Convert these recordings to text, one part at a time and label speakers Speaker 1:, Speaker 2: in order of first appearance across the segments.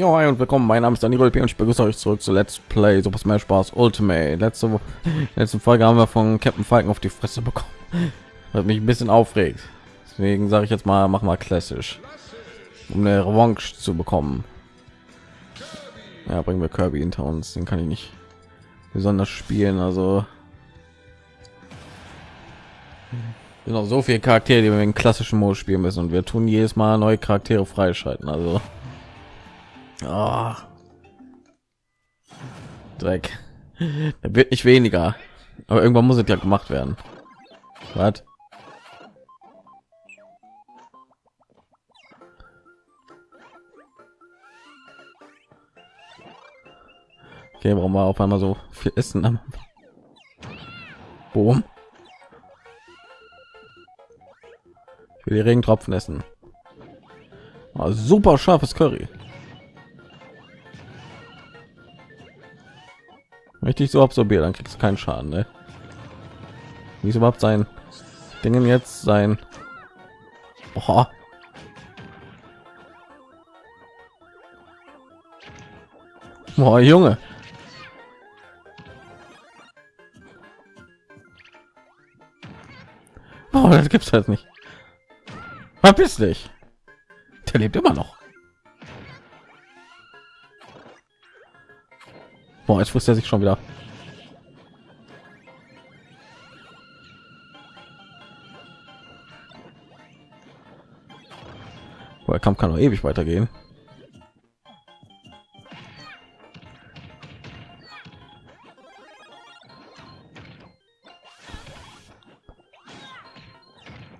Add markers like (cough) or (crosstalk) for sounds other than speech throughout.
Speaker 1: Jo, hi und willkommen. Mein Name ist Daniel und ich begrüße euch zurück zu Let's Play Super Smash Bros. Ultimate. Letzte, (laughs) letzte Folge haben wir von Captain Falcon auf die Fresse bekommen. (laughs) Was mich ein bisschen aufregt. Deswegen sage ich jetzt mal, mach mal klassisch, um eine Revanche zu bekommen. Ja, bringen wir Kirby hinter uns. Den kann ich nicht besonders spielen. Also noch so viele Charaktere, die wir in klassischen Modus spielen müssen und wir tun jedes Mal neue Charaktere freischalten. Also Ah. Dreck. Da wird nicht weniger. Aber irgendwann muss es ja gemacht werden. Was? Okay, warum wir auf einmal so viel Essen? Boom. Ich will die Regentropfen essen. Ah, super scharfes Curry. Richtig so absorbiert, dann kriegst du keinen Schaden, ne? Wie ist überhaupt sein Dingen jetzt sein? Boah. Boah, Junge. Boah, das gibt's halt nicht. Verpiss dich. Der lebt immer noch. Boah, jetzt frisst er sich schon wieder. Boah, der Kampf kann noch ewig weitergehen.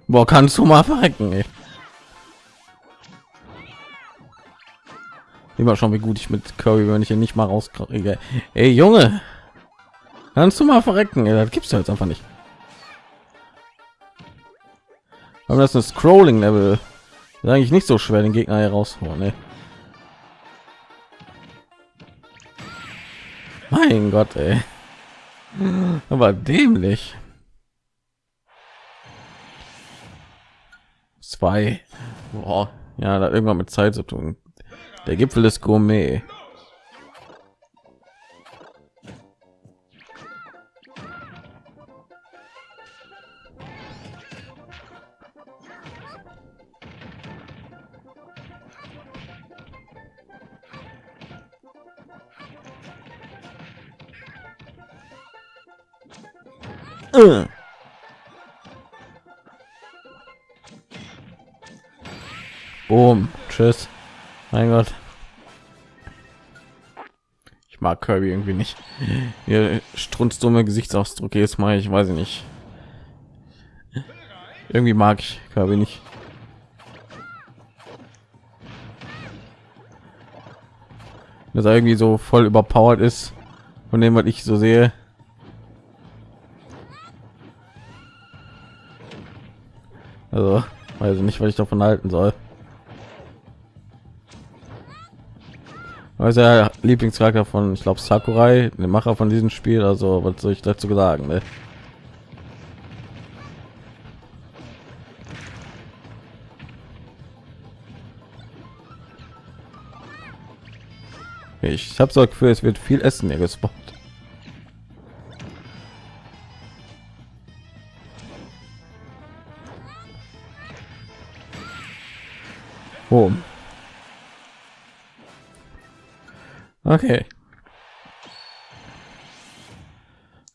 Speaker 1: Boah, kannst du mal verrecken, ey. Immer schon, wie gut ich mit Curry, wenn ich hier nicht mal rauskriege. Ey, Junge, kannst du mal verrecken? Ey, das gibt's ja jetzt einfach nicht. Aber das ist ein Scrolling-Level. Eigentlich nicht so schwer, den Gegner herausholen. Ne? Mein Gott, ey. Aber dämlich. Zwei. Boah. Ja, da irgendwann mit Zeit zu tun. Der Gipfel ist Gourmet. Äh. Boom. Tschüss. Mein Gott. Ich mag Kirby irgendwie nicht. Ihr strunzdumme Gesichtsausdruck jetzt mal, ich weiß nicht. Irgendwie mag ich Kirby nicht. Dass er irgendwie so voll überpowered ist von dem, was ich so sehe. Also, weiß ich nicht, was ich davon halten soll. Also der Lieblingscharakter von, ich glaube, Sakurai, der Macher von diesem Spiel. Also, was soll ich dazu sagen? Ne? Ich habe so ein Gefühl, es wird viel Essen hier gespawnt. Oh. Okay.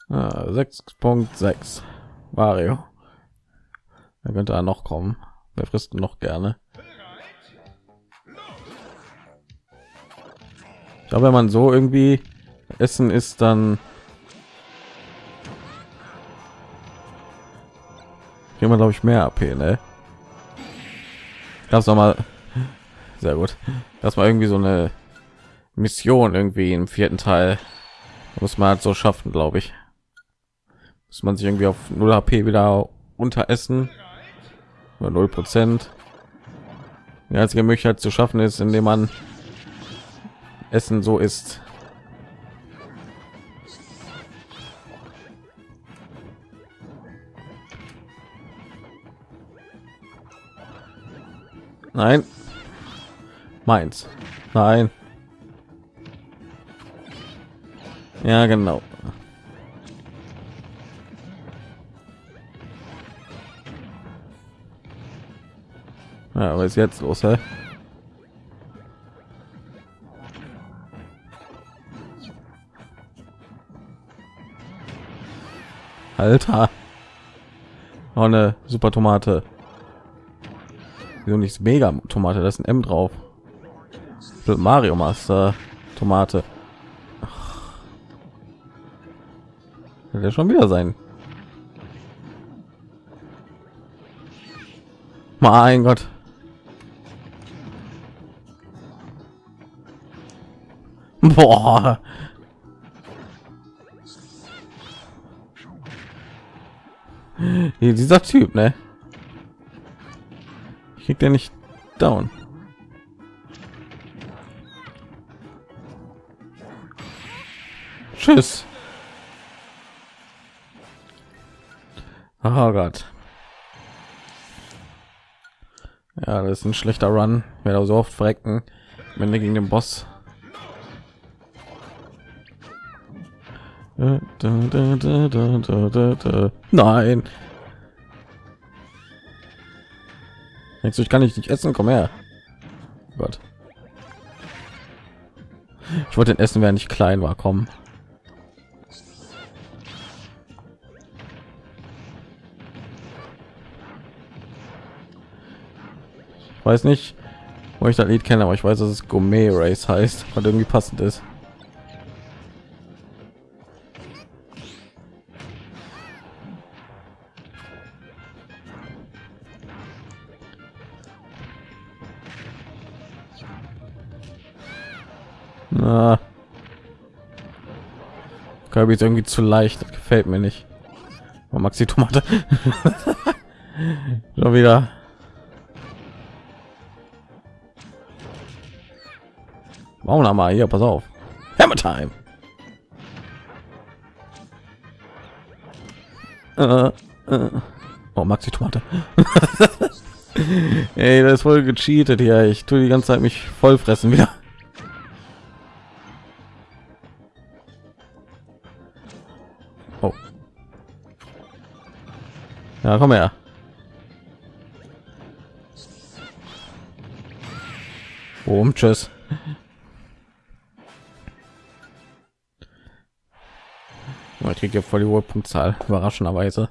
Speaker 1: Ah, 6.6 Mario. Da könnte er noch kommen. Wer frisst noch gerne? Ich glaube, wenn man so irgendwie essen ist, dann kriegt man glaube ich mehr AP, ne? Das noch mal sehr gut. Das war irgendwie so eine Mission irgendwie im vierten Teil muss man halt so schaffen, glaube ich. Muss man sich irgendwie auf 0 HP wieder unteressen oder 0 Prozent. Die einzige Möglichkeit zu schaffen ist, indem man Essen so ist. Nein. Meins. Nein. Ja, genau. Ja, was ist jetzt los, hä? Alter. Oh, eine super Tomate. Wieso nicht mega Tomate? Das ist ein M drauf. Mario Master Tomate. Der schon wieder sein? Mein Gott. Boah. Hier, dieser Typ, ne? Kriegt er nicht down. Tschüss. Oh Gott. Ja, das ist ein schlechter Run. Ich werde so oft verrecken, wenn wir gegen den Boss. Nein. Denkst du, ich kann ich nicht essen? Komm her. Gott. Ich wollte den essen, wer nicht klein war. Komm. Weiß nicht, wo ich das Lied kenne, aber ich weiß, dass es Gourmet Race heißt, weil irgendwie passend ist. Na. Kirby ist irgendwie zu leicht, das gefällt mir nicht. Oh, Maxi Tomate. (laughs) Schon wieder. Warum noch mal hier? Pass auf. Hammer Time. Äh, äh. Oh, Maxi Tomate. (laughs) Ey, das ist voll gecheatet hier. Ich tue die ganze Zeit mich voll fressen wieder. Oh. Ja, komm her. Boom, tschüss. Ich kriege voll die hohe Punktzahl, überraschenderweise.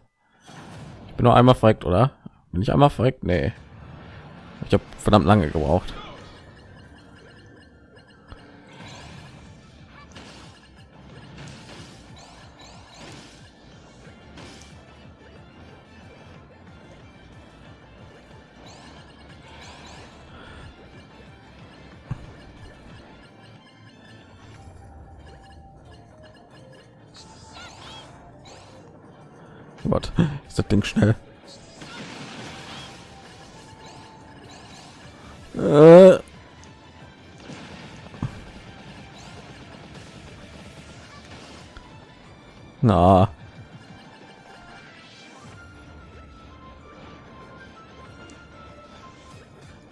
Speaker 1: Ich bin nur einmal verreckt, oder? Bin ich einmal verreckt? Nee. Ich habe verdammt lange gebraucht. Gott, ist das Ding schnell. Äh. Na.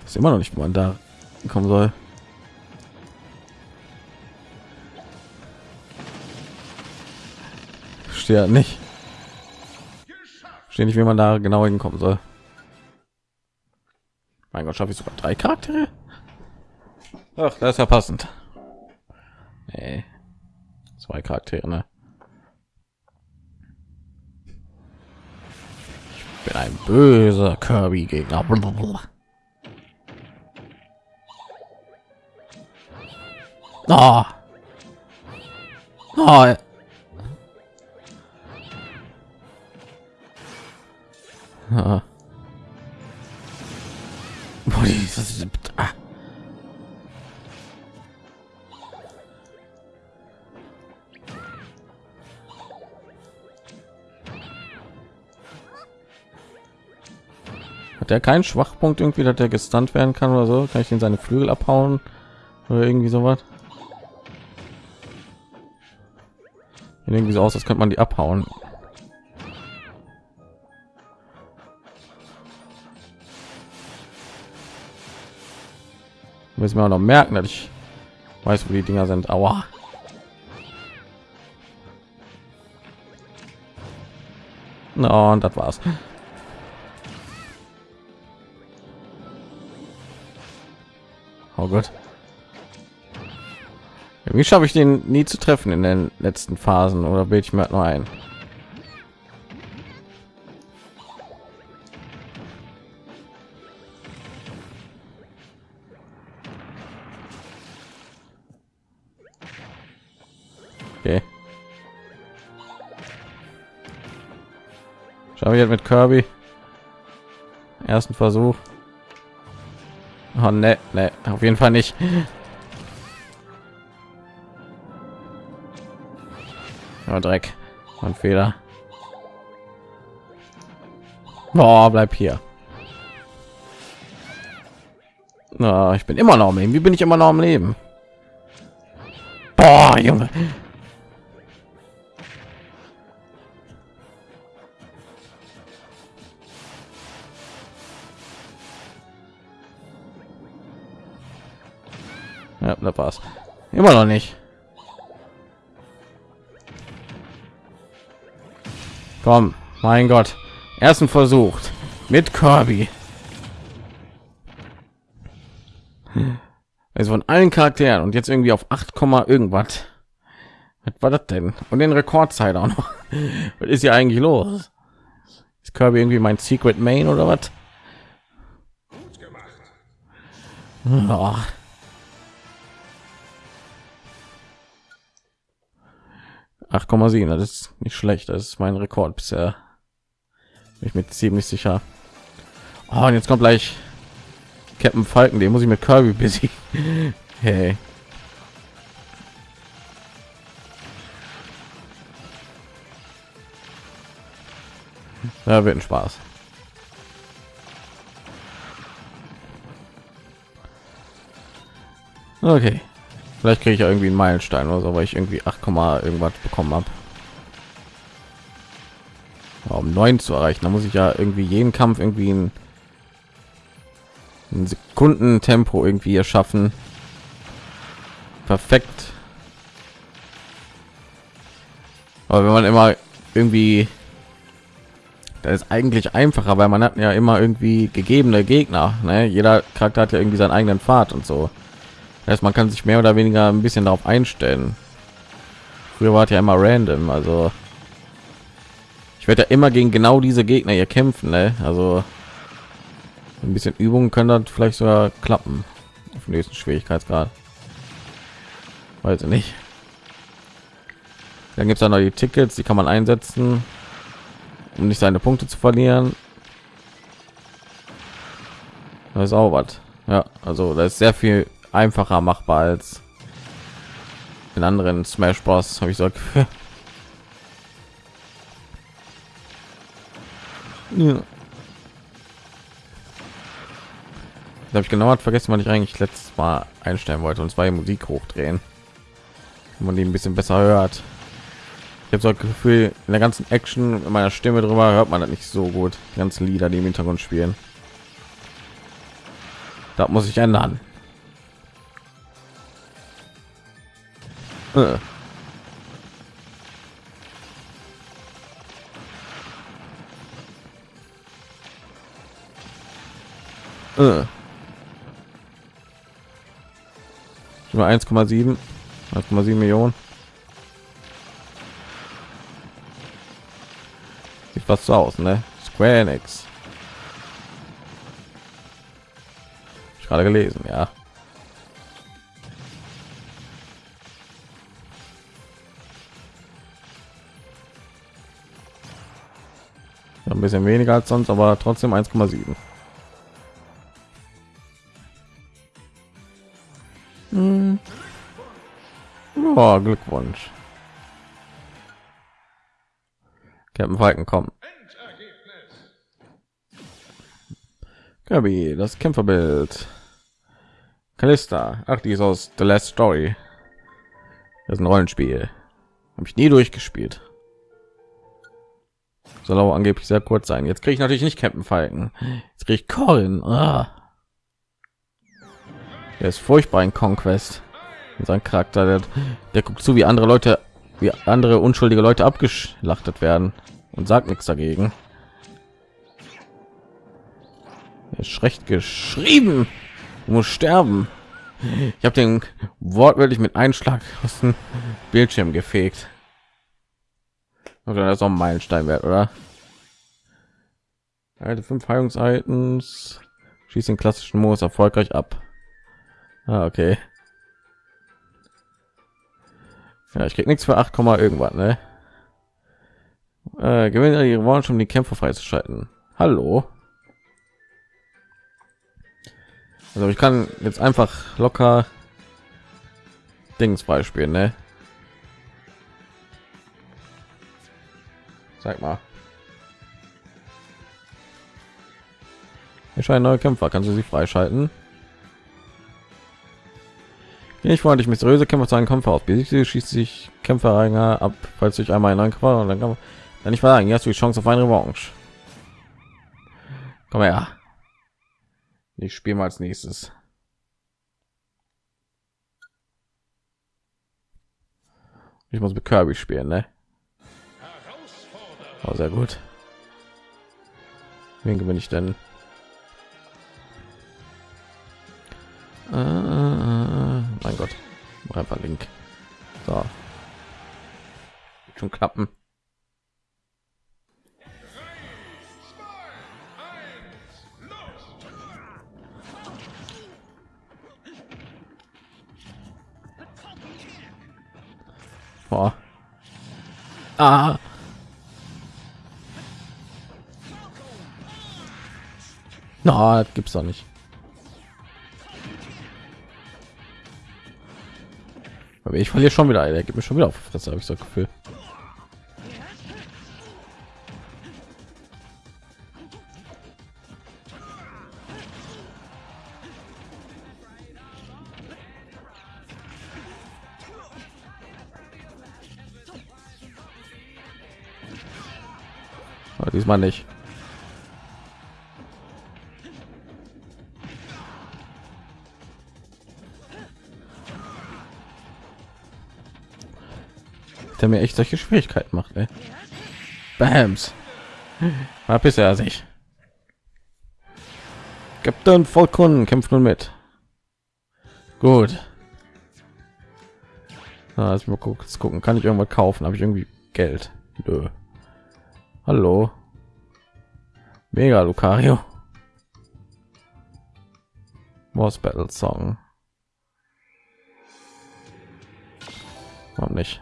Speaker 1: Ist immer noch nicht, wo man da kommen soll. Steht nicht verstehe nicht, wie man da genau hinkommen soll. Mein Gott, schaffe ich sogar drei Charaktere? Ach, das ist ja passend. Nee. Zwei Charaktere, ne? Ich bin ein böser Kirby-Gegner. Oh. Oh. Ah. Ah. Hat er keinen Schwachpunkt irgendwie, dass der gestunt werden kann oder so? Kann ich in seine Flügel abhauen oder irgendwie sowas? Irgendwie so aus, als könnte man die abhauen. müssen wir auch noch merken dass ich weiß wo die dinger sind. Aber no, und das war's. Oh gott. Wie schaffe ich den nie zu treffen in den letzten phasen oder bild ich mir halt nur ein? Jetzt mit Kirby. Ersten Versuch. Oh, ne, ne, auf jeden Fall nicht. Oh, Dreck und Fehler. Oh, bleib hier. Oh, ich bin immer noch am Leben. Wie bin ich immer noch am Leben? Boah, Junge. Ja, da war's. Immer noch nicht. Komm, mein Gott. Ersten versucht mit Kirby. Also von allen Charakteren und jetzt irgendwie auf 8, irgendwas. Was war das denn? Und den Rekordzeit auch noch. (laughs) Was ist hier eigentlich los? Ist Kirby irgendwie mein Secret Main oder was? Oh. 8,7 das ist nicht schlecht das ist mein rekord bisher. Bin ich mir ziemlich sicher. Oh, und jetzt kommt gleich Captain Falken den muss ich mit Kirby (laughs) besiegen. Hey. Ja, wird ein spaß. Okay Vielleicht kriege ich ja irgendwie einen Meilenstein oder so, weil ich irgendwie 8, irgendwas bekommen habe. Um 9 zu erreichen, da muss ich ja irgendwie jeden Kampf irgendwie ein, ein Sekunden-Tempo irgendwie erschaffen. Perfekt. Aber wenn man immer irgendwie das ist eigentlich einfacher, weil man hat ja immer irgendwie gegebene Gegner. Ne? Jeder Charakter hat ja irgendwie seinen eigenen Pfad und so. Heißt, man kann sich mehr oder weniger ein bisschen darauf einstellen. Früher war es ja immer random, also ich werde ja immer gegen genau diese Gegner hier kämpfen, ne? Also ein bisschen Übungen können dann vielleicht sogar klappen auf dem nächsten Schwierigkeitsgrad. Weiß ich nicht. Dann gibt es dann noch die Tickets, die kann man einsetzen, um nicht seine Punkte zu verlieren. Das ist auch was. Ja, also da ist sehr viel einfacher machbar als in anderen Smash Bros. Habe ich so. ja. Da habe ich genau vergessen, was ich eigentlich letztes Mal einstellen wollte und zwar die Musik hochdrehen, wenn man die ein bisschen besser hört. Ich habe so ein Gefühl, in der ganzen Action in meiner Stimme drüber hört man das nicht so gut. Die ganzen Lieder, die im Hintergrund spielen. Da muss ich ändern. Äh. Äh. 1,7 1,7 Millionen? Sieht fast so aus ne? Square Enix. Ich gerade gelesen ja ein bisschen weniger als sonst aber trotzdem 1,7 hm. oh, glückwunsch. Captain Falken kommen Kirby, das Kämpferbild. Kalista ach die ist aus The Last Story. Das ist ein Rollenspiel. Habe ich nie durchgespielt soll auch angeblich sehr kurz sein. Jetzt kriege ich natürlich nicht Captain Falken. Jetzt kriege ich Corin. Ah. Der ist furchtbar in Conquest. Sein Charakter, der, der guckt zu, wie andere Leute, wie andere unschuldige Leute abgeschlachtet werden. und sagt nichts dagegen. ist schlecht geschrieben. Du musst sterben. Ich habe den wortwörtlich mit Einschlag aus dem Bildschirm gefegt. Oder das ist auch ein Meilenstein wert, oder? Alte fünf Heilungs-Items. Schießt den klassischen Modus erfolgreich ab. Ah, okay. Ja, ich krieg nichts für 8, irgendwann, ne? Äh, gewinne ihre Wollen um die Kämpfe freizuschalten. Hallo. Also ich kann jetzt einfach locker Dings beispielen, ne? Sag mal. Ich scheine neue Kämpfer. Kannst du sie freischalten? Ich freundlich mysteriöse Kämpfer zu einem Kampf aus. Besiegte schießt sich Kämpfer ab, falls sich einmal in einen Kampf und dann kann man nicht sagen, hast du die Chance auf eine Revanche. Komm her. Ich spiele mal als nächstes. Ich muss mit Kirby spielen, ne? Oh, sehr gut. Wen gewinne ich denn? Äh, mein Gott, einfach Link. So. Schon klappen. Boah. Ah. Na, no, gibt's doch nicht. Aber ich verliere schon wieder. Er gibt mir schon wieder auf das habe ich so Gefühl. Diesmal nicht. Der mir echt solche Schwierigkeiten macht. Ey. Bams. War bisher sich. Captain Falcon kämpft nun mit. Gut. Na, mal kurz gucken. Kann ich irgendwas kaufen? Habe ich irgendwie Geld? Nö. Hallo. Mega Lucario. Boss Battle Song. Warum nicht?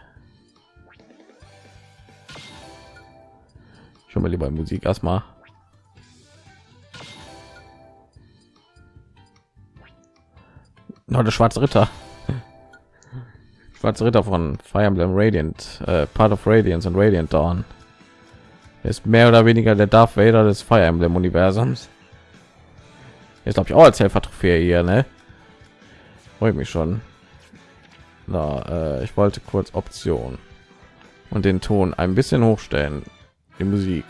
Speaker 1: Schon mal lieber Musik erstmal. Der schwarze Ritter. (laughs) Schwarze Ritter von Fire Emblem Radiant, äh, Part of Radiance und Radiant Dawn. Ist mehr oder weniger der Darth Vader des Fire Emblem Universums. Jetzt glaube ich auch als Helfer Trophäe hier, ne? Freut mich schon. Na, äh, ich wollte kurz Option und den Ton ein bisschen hochstellen die Musik.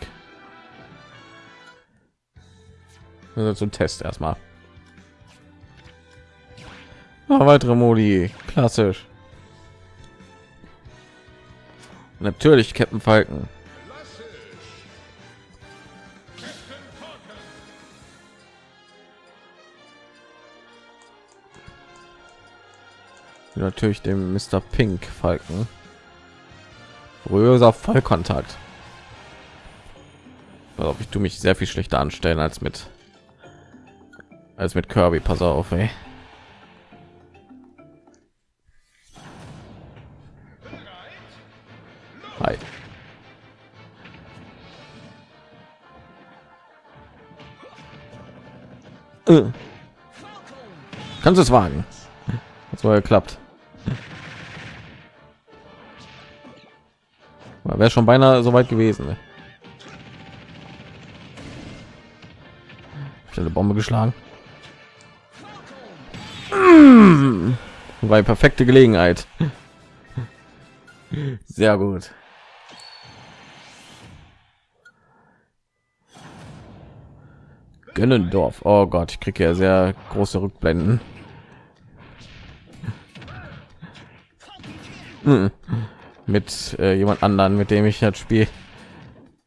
Speaker 1: Also zum Test erstmal. Noch weitere Modi, klassisch. Natürlich Captain Falken. Natürlich dem Mr. Pink Falken. Röser Vollkontakt also ich tue mich sehr viel schlechter anstellen als mit als mit Kirby. Pass auf, ey. Hi. Äh. Kannst du es wagen? Das war geklappt. Wäre schon beinahe so weit gewesen. Ne? Eine Bombe geschlagen. War perfekte Gelegenheit. Sehr gut. Gönnendorf. Oh Gott, ich kriege ja sehr große Rückblenden. Mit äh, jemand anderen, mit dem ich das Spiel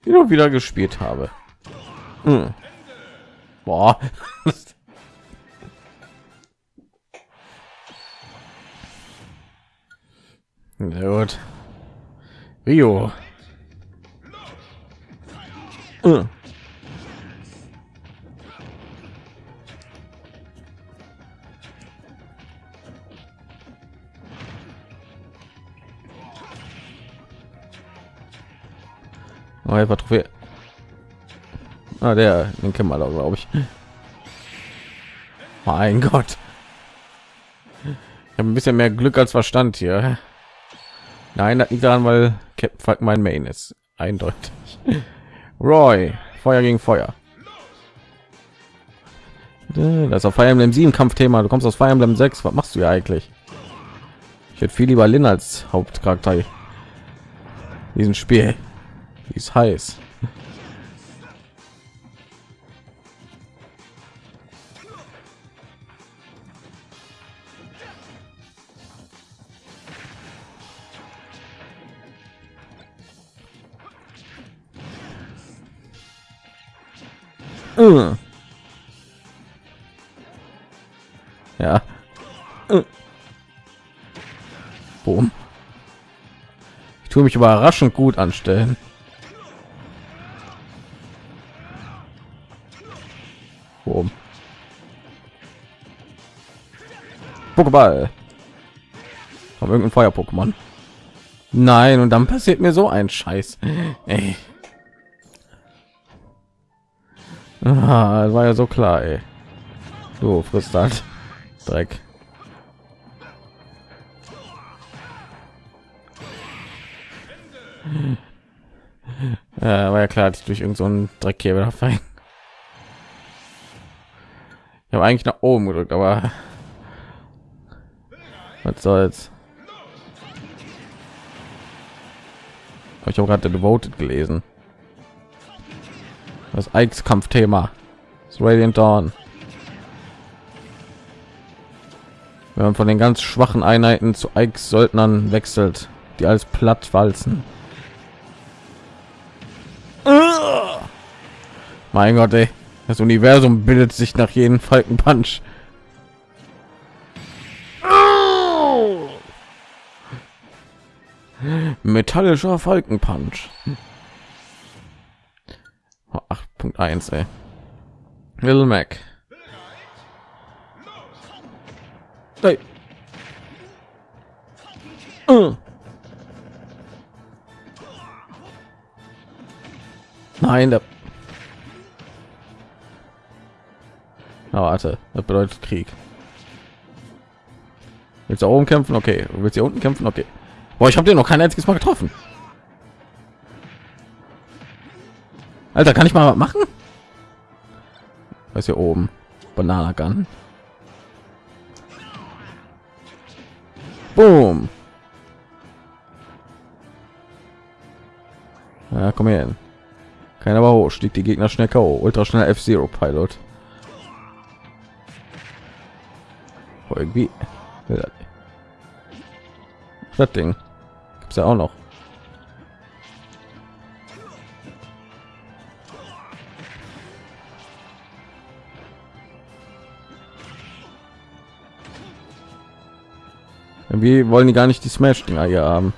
Speaker 1: wieder wieder gespielt habe. Boah. (laughs) Sehr gut. Rio. Hm. Oh, einfach Trophäe. Ah, der, den kennen wir glaube ich. Mein Gott. Ich habe ein bisschen mehr Glück als Verstand hier. Nein, das liegt daran, weil Captain mein Main ist. Eindeutig. Roy, Feuer gegen Feuer. Das ist auf Fire Emblem 7 Kampfthema. Du kommst aus Fire Emblem 6. Was machst du ja eigentlich? Ich hätte viel lieber Lin als Hauptcharakter. Diesen Spiel. Die ist heiß. Uh. Ja. Uh. Boom. Ich tue mich überraschend gut anstellen. Boom. Pokéball. Von irgendein Feuer-Pokémon. Nein, und dann passiert mir so ein Scheiß. Ey. Ah, das war ja so klar, ey. Du frisst halt Dreck. Ja, war ja klar, dass ich durch irgendeinen so Dreckkäfer da fallen. Ich habe eigentlich nach oben gedrückt, aber was soll's. Ich habe gerade Devoted gelesen. Das Ikes Kampfthema. Das Radiant Dawn. Wenn man von den ganz schwachen Einheiten zu Ikes Söldnern wechselt, die als platt walzen. Mein Gott, ey. Das Universum bildet sich nach jedem Falkenpunch. Metallischer Falkenpunch. 8.1 ey. Little Mac. Hey. Uh. Nein, der oh, warte, das bedeutet Krieg. Willst du oben kämpfen? Okay. Willst du hier unten kämpfen? Okay. Boah, ich habe den noch kein einziges Mal getroffen. Alter, kann ich mal was machen? Was hier oben? Banana Gun. Boom. Ja, komm her. Keiner aber hoch. Stieg die Gegner schnell K.O. Ultra schnell F-Zero Pilot. Irgendwie. Das Ding. Gibt's ja auch noch. Wie wollen die gar nicht die Smash Dinger hier haben?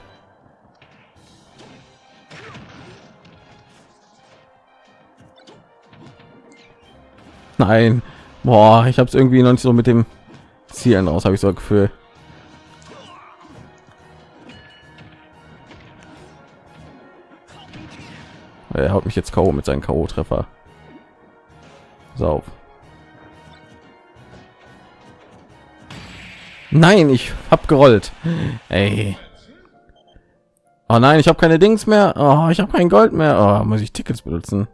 Speaker 1: Nein, boah, ich habe es irgendwie noch nicht so mit dem Zielen aus, habe ich so ein Gefühl. Er haut mich jetzt KO mit seinen KO-Treffer. Sauf. Nein, ich hab gerollt. Ey. Oh nein, ich habe keine Dings mehr. Oh, ich habe kein Gold mehr. Oh, muss ich Tickets benutzen?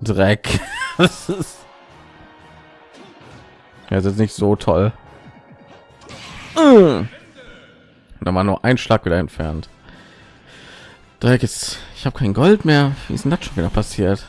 Speaker 1: Dreck. (laughs) das ist ja, ist nicht so toll. Da war nur ein Schlag wieder entfernt. Dreck ist. Ich habe kein Gold mehr. Wie ist denn das schon wieder passiert?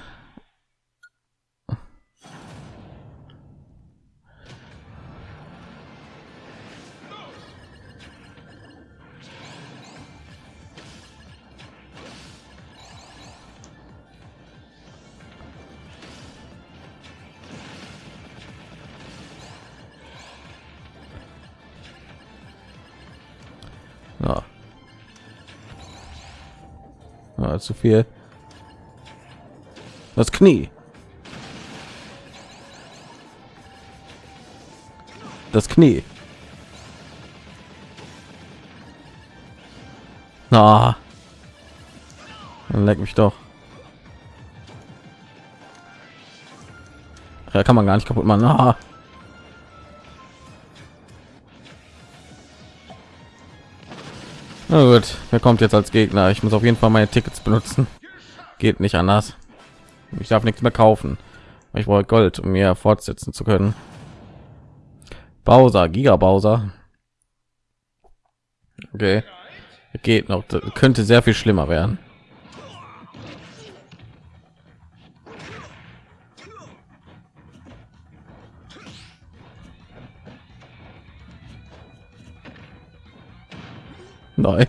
Speaker 1: Ja. ja zu viel. Das Knie. Das Knie. Na. Dann leck mich doch. Ja, kann man gar nicht kaputt machen. Na. Na gut, wer kommt jetzt als Gegner? Ich muss auf jeden Fall meine Tickets benutzen. Geht nicht anders. Ich darf nichts mehr kaufen. Ich brauche Gold, um mir fortsetzen zu können. Bowser, Giga Bowser. Okay, geht noch. Das könnte sehr viel schlimmer werden. Nein.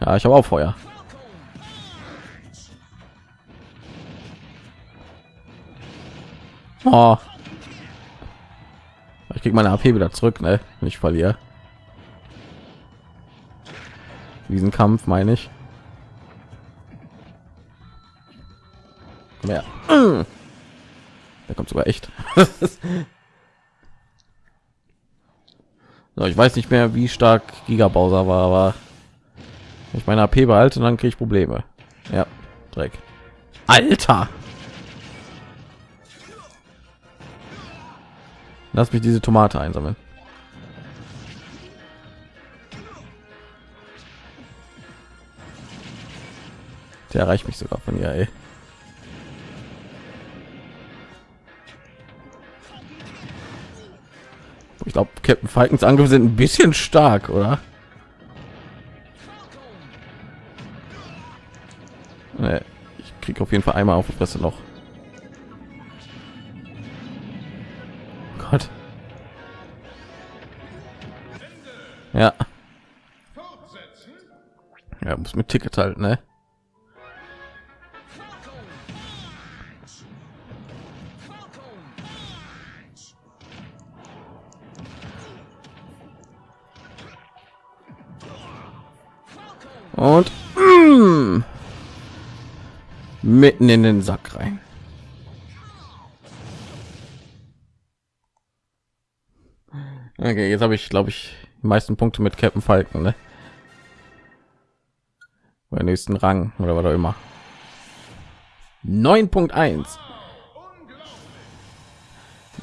Speaker 1: Ja, ich habe auch Feuer. Oh. Ich krieg meine AP wieder zurück, ne? Wenn ich verliere. Diesen Kampf meine ich. Ja. Der kommt sogar echt. (laughs) so, ich weiß nicht mehr, wie stark Giga Bowser war, aber ich meine AP behalte, dann kriege ich Probleme. Ja, Dreck. Alter. Lass mich diese Tomate einsammeln. Der erreicht mich sogar von ihr, ey. Glaube, Captain Falkens Angriffe sind ein bisschen stark, oder? Nee, ich kriege auf jeden Fall einmal auf die Fresse noch. Gott. Ja. Ja, muss mit Ticket halten, ne? Mitten in den Sack rein. Okay, jetzt habe ich, glaube ich, die meisten Punkte mit Captain Falken, ne? Bei nächsten Rang oder was auch immer. 9.1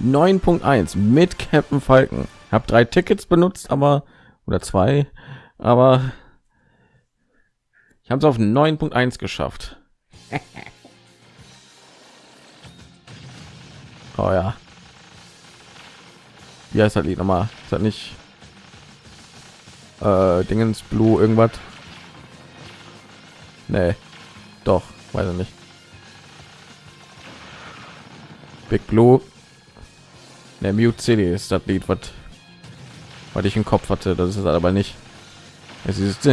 Speaker 1: 9.1 mit Captain Falken. Habe drei Tickets benutzt, aber oder zwei, aber ich habe es auf 9.1 geschafft. (laughs) oh ja. Wie heißt das Lied nochmal? Ist das nicht äh, Dingens Blue irgendwas? Nee. Doch, weiß ich nicht. Big Blue. Der Mute City ist das Lied, was ich im Kopf hatte. Das ist aber nicht. Es ist. Ich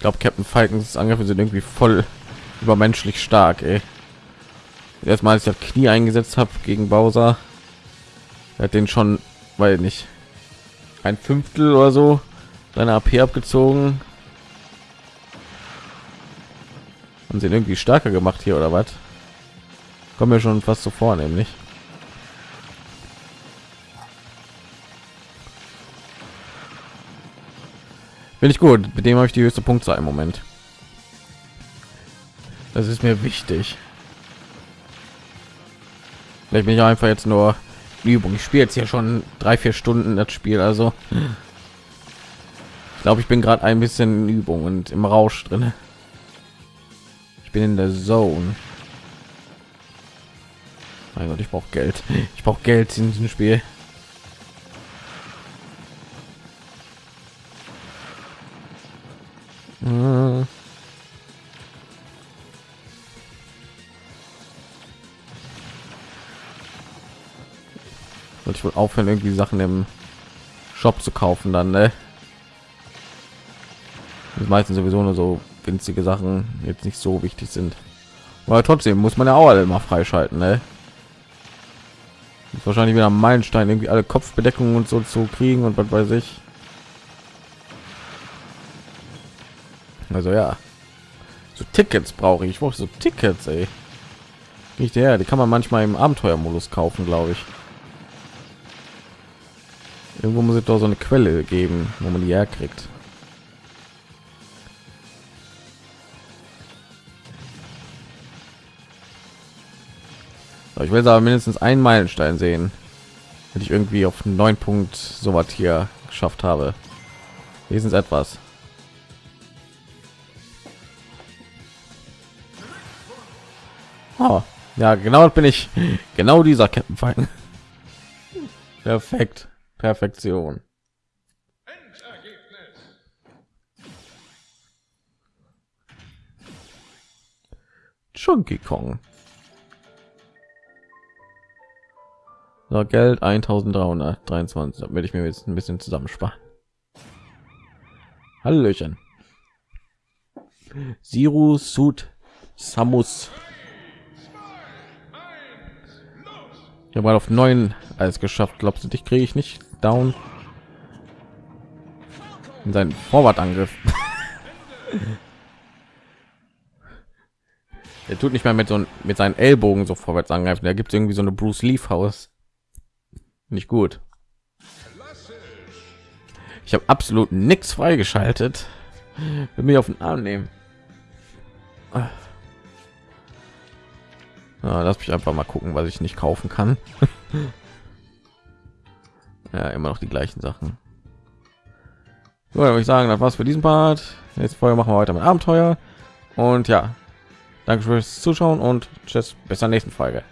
Speaker 1: glaube, Captain Falkens Angriffe sind irgendwie voll übermenschlich stark. Ey. Erstmal, als ich das Knie eingesetzt habe gegen Bowser, er hat den schon, weil nicht ein Fünftel oder so seine AP abgezogen und sind irgendwie stärker gemacht hier oder was? Kommen wir schon fast so vor nämlich. Bin ich gut. Mit dem habe ich die höchste Punktzahl im Moment. Das ist mir wichtig. Vielleicht bin ich einfach jetzt nur Übung. Ich spiele jetzt hier schon drei vier Stunden das Spiel also. Ich glaube ich bin gerade ein bisschen Übung und im Rausch drin ich bin in der Zone mein Gott, ich brauche Geld. Ich brauche Geld in diesem Spiel. Hm. Sollte ich wohl aufhören, irgendwie Sachen im Shop zu kaufen, dann, ne? das meisten sowieso nur so winzige Sachen jetzt nicht so wichtig sind. Aber trotzdem muss man ja auch alle immer freischalten, ne? Wahrscheinlich wieder ein Meilenstein, irgendwie alle Kopfbedeckungen und so zu kriegen und was weiß ich. Also ja, so Tickets brauche ich. Ich brauche so Tickets, ey. Nicht der, die kann man manchmal im Abenteuermodus kaufen, glaube ich. Irgendwo muss es doch so eine Quelle geben, wo man die herkriegt. Ich will aber mindestens einen Meilenstein sehen, wenn ich irgendwie auf neun Punkt so was hier geschafft habe. Wenigstens etwas. Oh, ja, genau bin ich. (laughs) Genau dieser Kettenfalken. (laughs) Perfekt. Perfektion. Chunky Kong. So, Geld 1323, damit ich mir jetzt ein bisschen zusammensparen. Hallöchen. Siru Sud Samus Ich habe auf neun alles geschafft. Glaubst du, dich kriege ich nicht down? In seinen Vorwartangriff. (laughs) er tut nicht mehr mit so mit seinen Ellbogen so vorwärts angreifen. Da gibt es irgendwie so eine Bruce Lee Faust. Nicht gut. Ich habe absolut nichts freigeschaltet. Will mich auf den Arm nehmen. Ja, lass mich einfach mal gucken, was ich nicht kaufen kann. (laughs) ja, immer noch die gleichen Sachen. So, würde ich sagen, das war's für diesen Part. Jetzt vorher machen wir weiter mit Abenteuer. Und ja, danke fürs Zuschauen und tschüss, bis zur nächsten Folge.